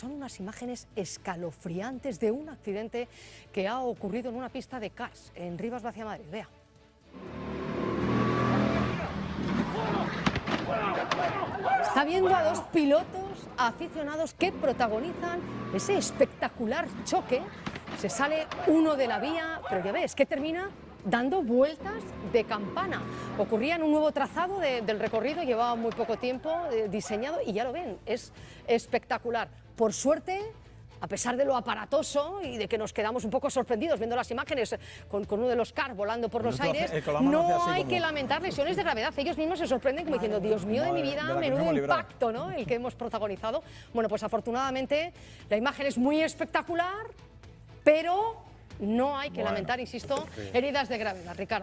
son unas imágenes escalofriantes de un accidente que ha ocurrido en una pista de cars en Rivas Vacia Madrid. Vea. Está viendo a dos pilotos aficionados que protagonizan ese espectacular choque. Se sale uno de la vía, pero ya ves, que termina dando vueltas de campana. Ocurría en un nuevo trazado del recorrido, llevaba muy poco tiempo eh, diseñado y ya lo ven, es espectacular. Por suerte, a pesar de lo aparatoso y de que nos quedamos un poco sorprendidos viendo las imágenes con, uno de los cars volando por los aires, no hay que lamentar lesiones de gravedad. Ellos mismos se sorprenden como diciendo, Dios mío de mi vida, menudo impacto ¿no? el que hemos protagonizado. Bueno, pues afortunadamente la imagen es muy espectacular, pero no hay que lamentar, insisto, heridas de gravedad. Ricardo.